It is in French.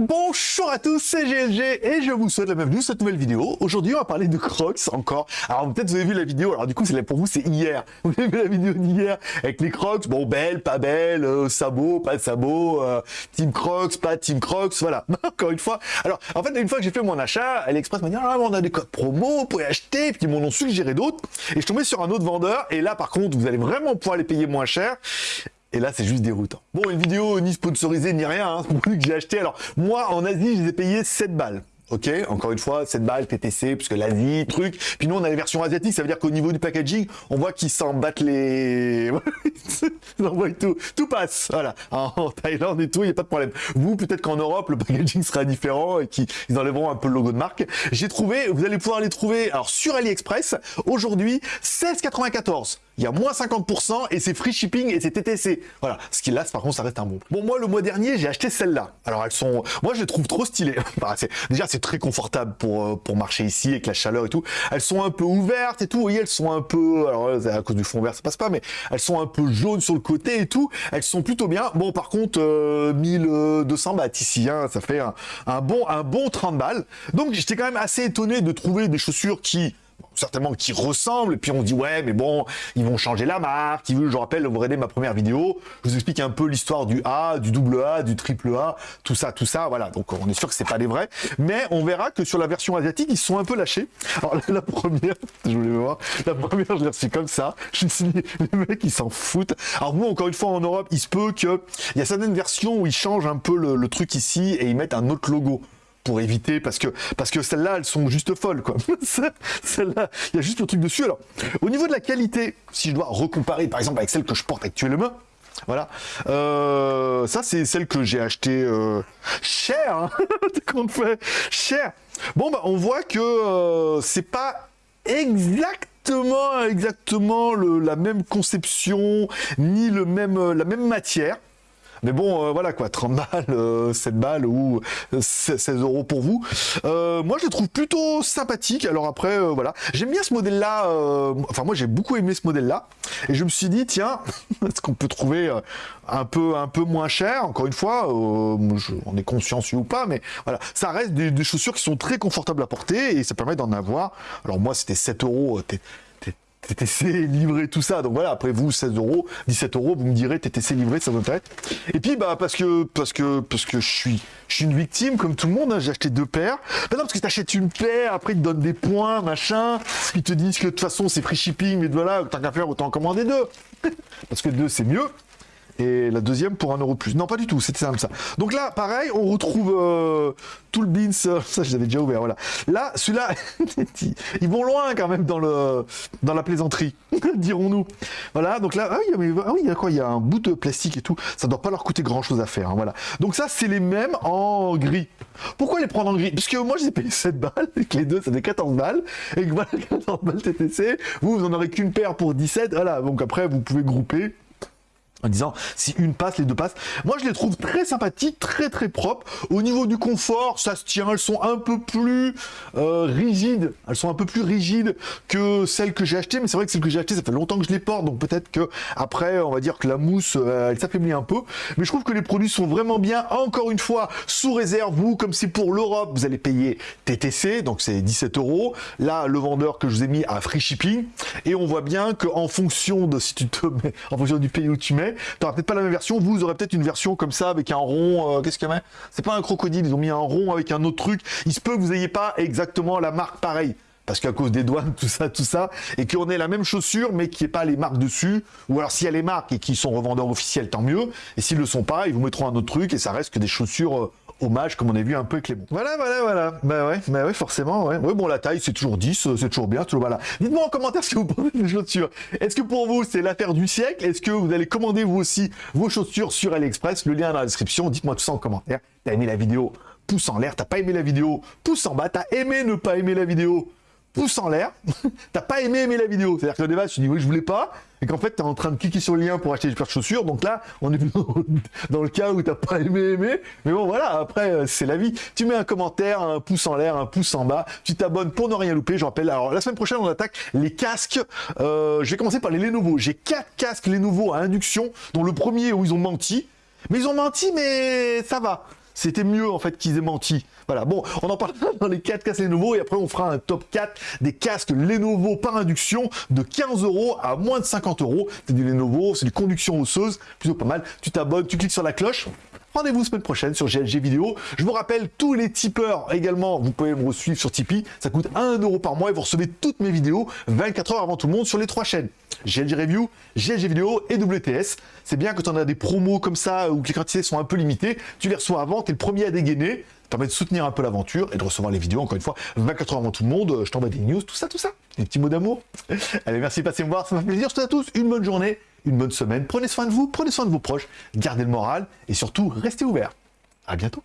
Bonjour à tous, c'est GLG et je vous souhaite la bienvenue dans cette nouvelle vidéo. Aujourd'hui, on va parler de Crocs encore. Alors peut-être vous avez vu la vidéo, alors du coup, c'est pour vous, c'est hier. Vous avez vu la vidéo d'hier avec les Crocs, bon, belle, pas belle, euh, sabot, pas de sabot, euh, Team Crocs, pas Team Crocs, voilà. encore une fois. Alors, en fait, une fois que j'ai fait mon achat, AliExpress m'a dit, ah, on a des codes promo, vous pouvez acheter, puis ils m'en suggéré d'autres. Et je tombé sur un autre vendeur, et là, par contre, vous allez vraiment pouvoir les payer moins cher. Et là, c'est juste déroutant. Bon, une vidéo ni sponsorisée ni rien, hein, c'est que j'ai acheté. Alors, moi, en Asie, je les ai payés 7 balles. Ok, encore une fois, 7 balles TTC, puisque l'Asie, truc. Puis nous, on a les versions asiatiques, ça veut dire qu'au niveau du packaging, on voit qu'ils s'en battent les... ils envoient tout, tout passe, voilà. En Thaïlande et tout, il n'y a pas de problème. Vous, peut-être qu'en Europe, le packaging sera différent et qu'ils enlèveront un peu le logo de marque. J'ai trouvé, vous allez pouvoir les trouver, alors sur AliExpress, aujourd'hui, 16,94 il y a moins 50% et c'est free shipping et c'est TTC. Voilà, ce qui là, par contre, ça reste un bon. Bon, moi, le mois dernier, j'ai acheté celle-là. Alors, elles sont... Moi, je les trouve trop stylées. Déjà, c'est très confortable pour, euh, pour marcher ici avec la chaleur et tout. Elles sont un peu ouvertes et tout. Vous voyez, elles sont un peu... Alors, à cause du fond vert, ça passe pas, mais elles sont un peu jaunes sur le côté et tout. Elles sont plutôt bien. Bon, par contre, 1200 euh, bahts ici, hein, ça fait un, un, bon, un bon 30 balles. Donc, j'étais quand même assez étonné de trouver des chaussures qui certainement qui ressemblent, et puis on dit ouais mais bon, ils vont changer la marque, je vous rappelle, vous regardez ma première vidéo, je vous explique un peu l'histoire du A, du double A, du triple A, tout ça, tout ça, voilà, donc on est sûr que c'est pas les vrais, mais on verra que sur la version asiatique, ils sont un peu lâchés. Alors la, première, je voulais voir, la première je l'ai reçue comme ça, je me suis dit, les mecs ils s'en foutent. Alors vous, encore une fois, en Europe, il se peut que, il y a certaines versions où ils changent un peu le truc ici, et ils mettent un autre logo pour éviter parce que parce que celles-là elles sont juste folles quoi. il y a juste le truc dessus. Alors, au niveau de la qualité, si je dois recomparer par exemple avec celle que je porte actuellement, voilà, euh, ça c'est celle que j'ai acheté euh, cher, hein fait cher. Bon bah on voit que euh, c'est pas exactement exactement la même conception ni le même la même matière. Mais bon, euh, voilà quoi, 30 balles, 7 euh, balles ou 16 euh, euros pour vous. moi, je le trouve plutôt sympathique. Alors après, voilà, j'aime bien ce modèle-là. enfin, moi, j'ai beaucoup aimé ce modèle-là. Et je me suis dit, tiens, est-ce qu'on peut trouver un peu, un peu moins cher? Encore une fois, on est consciencieux ou pas, mais voilà, ça reste des, des, chaussures qui sont très confortables à porter et ça permet d'en avoir. Alors moi, c'était 7 euros. TTC livré, tout ça. Donc voilà, après vous, 16 euros, 17 euros, vous me direz TTC livré, ça vous intéresse. Et puis, bah, parce que, parce que, parce que je suis, je une victime, comme tout le monde, hein, j'ai acheté deux paires. Bah non, parce que t'achètes une paire, après ils te donnent des points, machin, ils te disent que de toute façon c'est free shipping, mais voilà, tant qu'à faire, autant en commander deux. parce que deux c'est mieux et la deuxième pour un euro plus. Non, pas du tout, c'était simple ça. Donc là, pareil, on retrouve euh, tout le beans, ça je l'avais déjà ouvert, voilà. Là, celui-là, ils vont loin quand même dans, le, dans la plaisanterie, dirons-nous. Voilà, donc là, ah oui, ah oui, il y a quoi? Il y un bout de plastique et tout, ça doit pas leur coûter grand-chose à faire, hein, voilà. Donc ça, c'est les mêmes en gris. Pourquoi les prendre en gris? Parce que moi, je les ai payé 7 balles, et que les deux, ça fait 14 balles, et que voilà, 14 balles TTC, vous, vous en aurez qu'une paire pour 17, voilà, donc après, vous pouvez grouper, en disant si une passe, les deux passent. Moi, je les trouve très sympathiques, très très propres. Au niveau du confort, ça se tient. Elles sont un peu plus euh, rigides. Elles sont un peu plus rigides que celles que j'ai achetées. Mais c'est vrai que celles que j'ai achetées, ça fait longtemps que je les porte. Donc peut-être que après, on va dire que la mousse, euh, elle s'affaiblit un peu. Mais je trouve que les produits sont vraiment bien. Encore une fois, sous réserve, vous, comme c'est pour l'Europe, vous allez payer TTC. Donc c'est 17 euros. Là, le vendeur que je vous ai mis à free shipping. Et on voit bien qu'en fonction de si tu en fonction du pays où tu mets, tu peut-être pas la même version, vous aurez peut-être une version comme ça avec un rond, euh, qu'est-ce qu'il y a C'est pas un crocodile, ils ont mis un rond avec un autre truc. Il se peut que vous ayez pas exactement la marque pareille. Parce qu'à cause des douanes, tout ça, tout ça, et qu'on ait la même chaussure, mais qu'il n'y ait pas les marques dessus, ou alors s'il y a les marques et qu'ils sont revendeurs officiels, tant mieux, et s'ils le sont pas, ils vous mettront un autre truc, et ça reste que des chaussures euh, hommage, comme on a vu un peu avec les bons. Voilà, voilà, voilà. Bah ouais, bah ouais, forcément, ouais. Ouais, bon, la taille, c'est toujours 10, euh, c'est toujours bien, toujours voilà. Dites-moi en commentaire ce que vous pensez des chaussures. Est-ce que pour vous, c'est l'affaire du siècle? Est-ce que vous allez commander vous aussi vos chaussures sur AliExpress? Le lien dans la description. Dites-moi tout ça en commentaire. T'as aimé la vidéo? Pouce en l'air. T'as pas aimé la vidéo? Pouce en bas. T'as aimé ne pas aimer la vidéo? Pouce en l'air, t'as pas aimé aimer la vidéo. C'est-à-dire que le débat, tu dis oui, je voulais pas, et qu'en fait, t'es en train de cliquer sur le lien pour acheter des paires de chaussures. Donc là, on est dans le cas où t'as pas aimé aimer. Mais bon, voilà, après, euh, c'est la vie. Tu mets un commentaire, un pouce en l'air, un pouce en bas. Tu t'abonnes pour ne rien louper. Je rappelle, alors la semaine prochaine, on attaque les casques. Euh, je vais commencer par les Lenovo. J'ai quatre casques Lenovo à induction, dont le premier où ils ont menti. Mais ils ont menti, mais ça va c'était mieux en fait qu'ils aient menti. Voilà, bon, on en parlera dans les 4 casques Lenovo et après on fera un top 4 des casques Lenovo par induction de 15 euros à moins de 50 euros. C'est du Lenovo, c'est du conduction osseuse, plutôt pas mal. Tu t'abonnes, tu cliques sur la cloche. Rendez-vous semaine prochaine sur GLG Vidéo. Je vous rappelle, tous les tipeurs également, vous pouvez me suivre sur Tipeee. Ça coûte 1 euro par mois et vous recevez toutes mes vidéos 24 heures avant tout le monde sur les trois chaînes. GLG Review, GLG Vidéo et WTS. C'est bien quand on a des promos comme ça où les quantités sont un peu limitées. Tu les reçois avant, tu es le premier à dégainer. Ça permet de soutenir un peu l'aventure et de recevoir les vidéos, encore une fois, 24 heures avant tout le monde. Je t'envoie des news, tout ça, tout ça. Des petits mots d'amour. Allez, merci de passer me voir. Ça m'a fait plaisir. Je à tous une bonne journée, une bonne semaine. Prenez soin de vous, prenez soin de vos proches. Gardez le moral et surtout, restez ouverts. À bientôt.